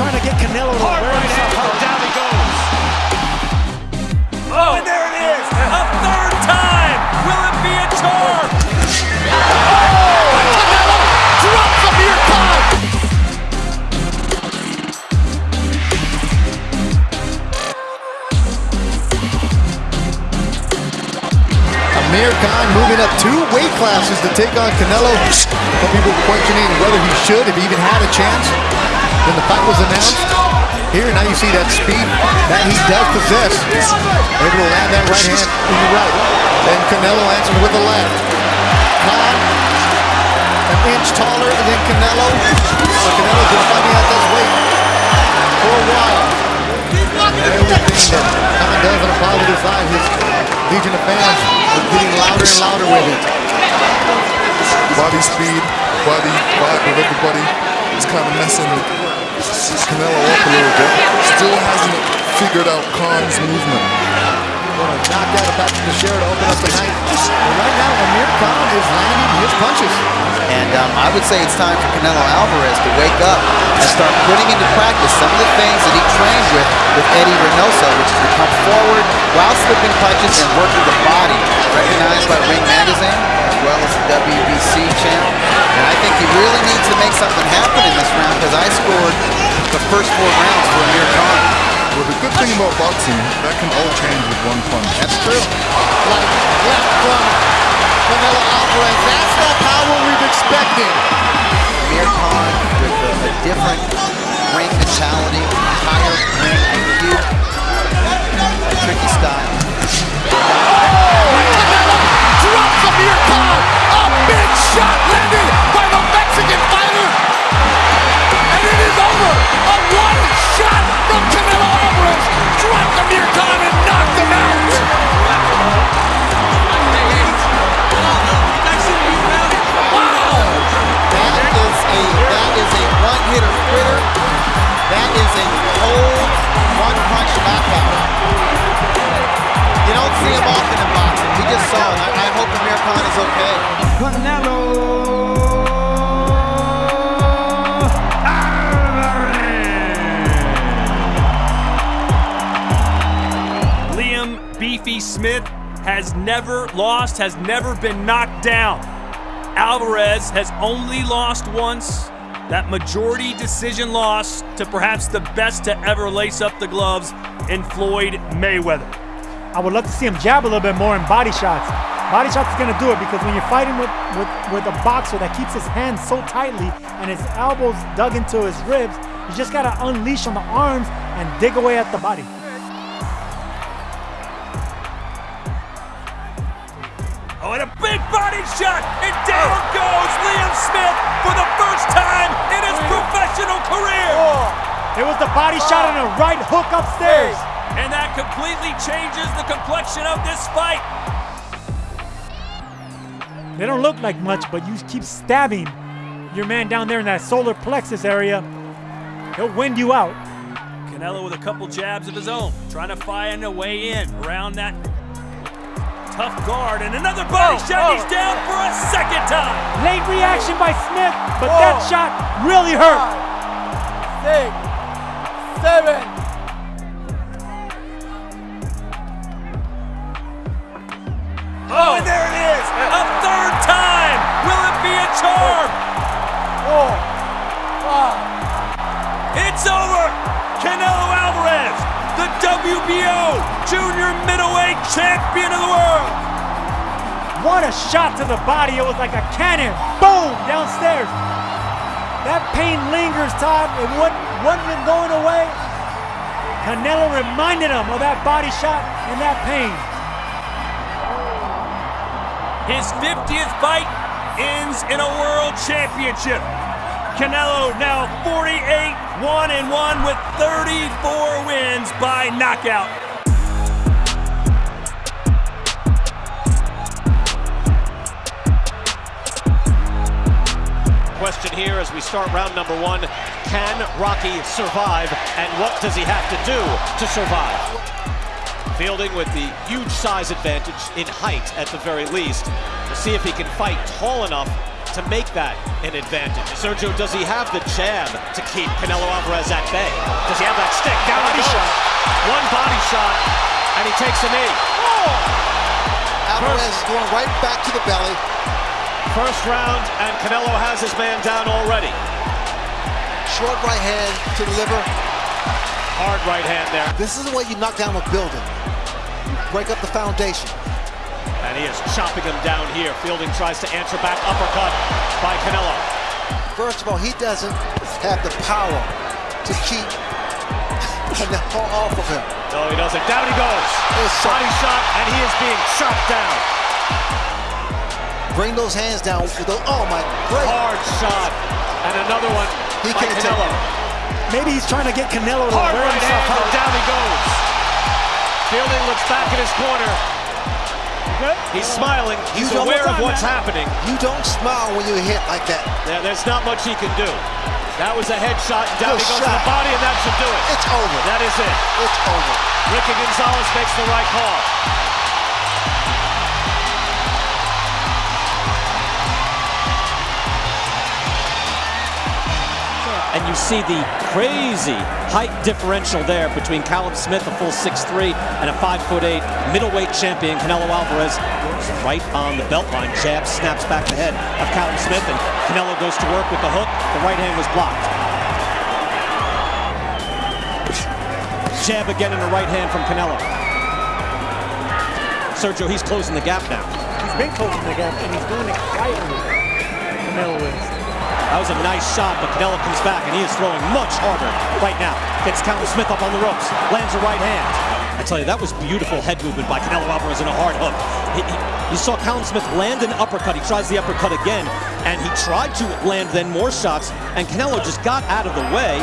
trying to get Canelo to Hard wear right himself out. down he goes. Oh, and there it is. A third time. Will it be a charm? Oh, drops Amir Khan. Amir Khan moving up two weight classes to take on Canelo. Some people questioning whether he should, if he even had a chance. When the fight was announced, here now you see that speed that he does possess. Able to land that right hand in the right. Then Canelo answers with the left. Khan, an inch taller than Canelo. So Canelo's been fighting at this weight for a while. Everything that Khan does on the positive side, his legion of fans are getting louder and louder with it. body speed, body vibe of everybody is kind of messing Canelo up a little bit. Still hasn't figured out Khan's movement. Going to knock out a back to the share to open up the night. And right now, Amir Khan is landing his punches. And um, I would say it's time for Canelo Alvarez to wake up and start putting into practice some of the things that he trained with with Eddie Reynoso, which is to come forward while slipping punches and working the body, recognized by Ring Magazine as well as the WBC channel. And I think he really needs to make something happen in this round because I scored the first four rounds for Amir Khan. Well, the good thing about boxing, that can all change with one punch. That's true. Like left from Canelo Alvarez. That's the power we've expected. Amir Khan with a, a different ring mentality, I, I hope Amir Khan is okay. Liam Beefy Smith has never lost, has never been knocked down. Alvarez has only lost once. That majority decision loss to perhaps the best to ever lace up the gloves in Floyd Mayweather. I would love to see him jab a little bit more in body shots. Body shots is gonna do it because when you're fighting with, with, with a boxer that keeps his hands so tightly and his elbows dug into his ribs, you just gotta unleash on the arms and dig away at the body. Oh, and a big body shot, and down goes Liam Smith for the first time in his professional career. It was the body shot and a right hook upstairs. And that completely changes the complexion of this fight. They don't look like much, but you keep stabbing your man down there in that solar plexus area, he'll wind you out. Canelo with a couple jabs of his own, trying to find a way in around that tough guard, and another body oh, shot. He's oh. down for a second time. Late reaction by Smith, but that shot really hurt. Six, seven. WBO junior middleweight champion of the world. What a shot to the body. It was like a cannon. Boom, downstairs. That pain lingers, Todd. It wasn't, wasn't going away. Canelo reminded him of that body shot and that pain. His 50th fight ends in a world championship. Canelo now 48 1 and 1 with 34 wins by knockout. Question here as we start round number one. Can Rocky survive and what does he have to do to survive? Fielding with the huge size advantage in height at the very least. We'll see if he can fight tall enough to make that an advantage. Sergio, does he have the jab to keep Canelo Alvarez at bay? Does he have that stick? Down body shot. One body shot, and he takes a knee. Oh. Alvarez is going right back to the belly. First round, and Canelo has his man down already. Short right hand to the liver. Hard right hand there. This is the way you knock down a building. You Break up the foundation. And he is chopping him down here. Fielding tries to answer back. Uppercut by Canelo. First of all, he doesn't have the power to keep Canelo off of him. No, he doesn't. Down he goes. It's Body shot, and he is being chopped down. Bring those hands down. with the- Oh my, great. Hard shot. And another one He by can't take Canelo. Maybe he's trying to get Canelo to Hard wear right himself hand, and out. down he goes. Fielding looks back in his corner. He's smiling. He's You don't- aware of What's happening. You don't smile when you hit like that. There, there's not much he can do. That was a headshot. Down he goes to the body, and that should do it. It's over. That is it. It's over. Ricky Gonzalez makes the right call. You see the crazy height differential there between Callum Smith, a full 6'3", and a 5'8", middleweight champion, Canelo Alvarez. Right on the belt line, jab snaps back the head of Callum Smith, and Canelo goes to work with the hook. The right hand was blocked. Jab again in the right hand from Canelo. Sergio, he's closing the gap now. He's been closing the gap, and he's doing it quietly. Canelo is. That was a nice shot, but Canelo comes back and he is throwing much harder right now. Gets Callum Smith up on the ropes, lands a right hand. I tell you, that was beautiful head movement by Canelo Alvarez in a hard hook. He, he, you saw Callum Smith land an uppercut. He tries the uppercut again, and he tried to land then more shots, and Canelo just got out of the way,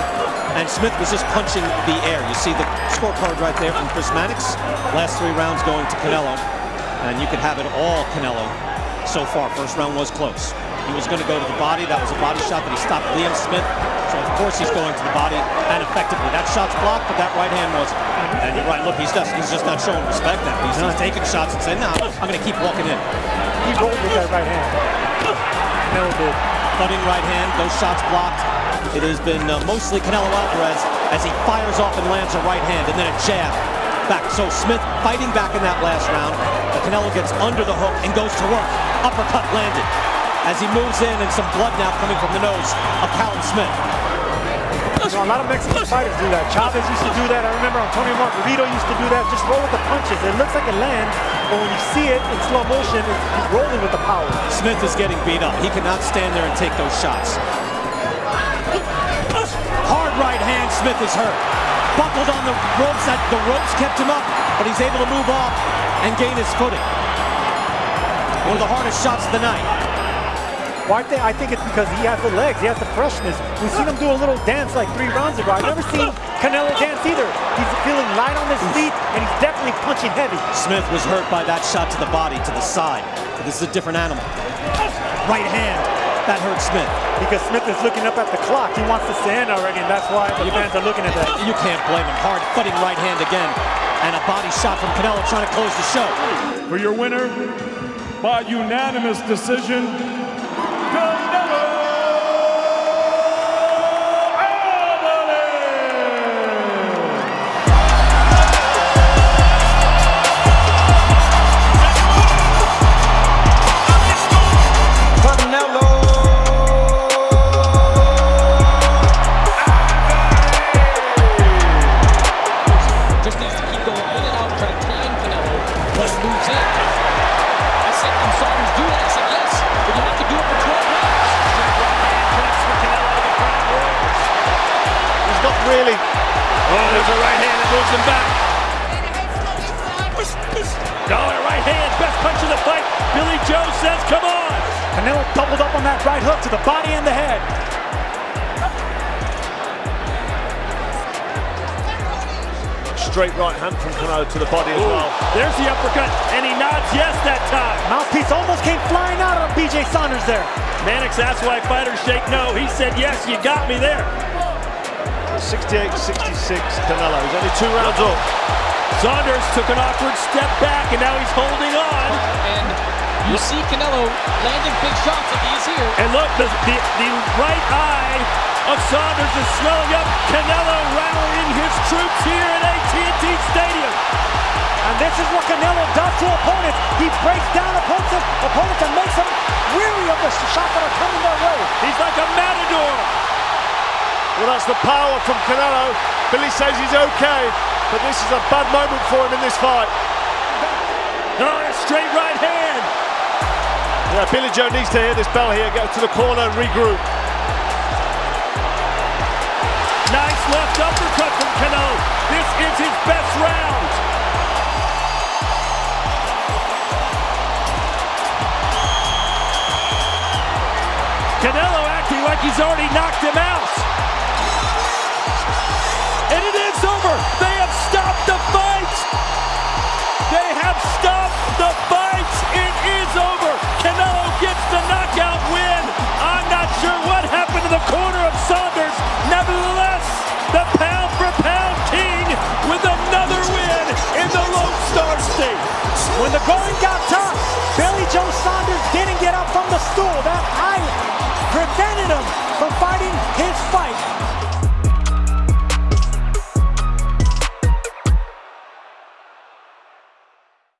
and Smith was just punching the air. You see the scorecard right there from Chris Mannix. Last three rounds going to Canelo, and you could have it all Canelo so far. First round was close. He was going to go to the body. That was a body shot that he stopped Liam Smith. So of course he's going to the body and effectively. That shot's blocked, but that right hand was. And you're right. Look, he's just he's just not showing respect now. He's, he's taking shots and saying, "No, I'm going to keep walking in." He rolled with that right hand. Canelo did. Cutting right hand. Those shots blocked. It has been uh, mostly Canelo Alvarez as he fires off and lands a right hand and then a jab back. So Smith fighting back in that last round. But Canelo gets under the hook and goes to work. Uppercut landed as he moves in and some blood now coming from the nose of Callum Smith. You know, a lot of Mexican fighters do that. Chavez used to do that. I remember Antonio Margarito used to do that. Just roll with the punches. It looks like it lands, but when you see it in slow motion, it's he's rolling with the power. Smith is getting beat up. He cannot stand there and take those shots. Hard right hand, Smith is hurt. Buckled on the ropes, that the ropes kept him up, but he's able to move off and gain his footing. One of the hardest shots of the night. Well, I, think, I think it's because he has the legs, he has the freshness. We've seen him do a little dance like three rounds ago. I've never seen Canelo dance either. He's feeling light on his feet, and he's definitely punching heavy. Smith was hurt by that shot to the body, to the side. But this is a different animal. Right hand, that hurt Smith. Because Smith is looking up at the clock. He wants this to end already, and that's why the fans are looking at that. You can't blame him. Hard fighting right hand again. And a body shot from Canelo trying to close the show. For your winner, by unanimous decision, really. Oh, there's a right hand that moves him back. Dollar right hand, best punch of the fight. Billy Joe says, come on. Canelo doubled up on that right hook to the body and the head. Straight right hand from Canelo to the body as well. There's the uppercut, and he nods yes that time. Mouthpiece almost came flying out on BJ Saunders there. Mannix asked why fighters shake no. He said, yes, you got me there. 68-66 Canelo. He's only two rounds up. Saunders took an awkward step back, and now he's holding on. And You see Canelo landing big shots like he's here. And look, the, the, the right eye of Saunders is swelling up. Canelo rallying his troops here at AT&T Stadium. And this is what Canelo does to opponents. He breaks down opponents, opponents and makes them weary of the shots that are coming their way. He's like a matador. Well, that's the power from Canelo. Billy says he's okay, but this is a bad moment for him in this fight. Oh, a straight right hand. Yeah, Billy Joe needs to hear this bell here, go to the corner and regroup. Nice left uppercut from Canelo. This is his best round. Canelo acting like he's already knocked him out. Is over. They have stopped the fight. They have stopped the fight. It is over. Canelo gets the knockout win. I'm not sure what happened to the corner of Saunders. Nevertheless, the pound for pound king with another win in the Lone Star State. When the going got tough, Billy Joe Saunders didn't get up from the stool. That eye prevented him from fighting his fight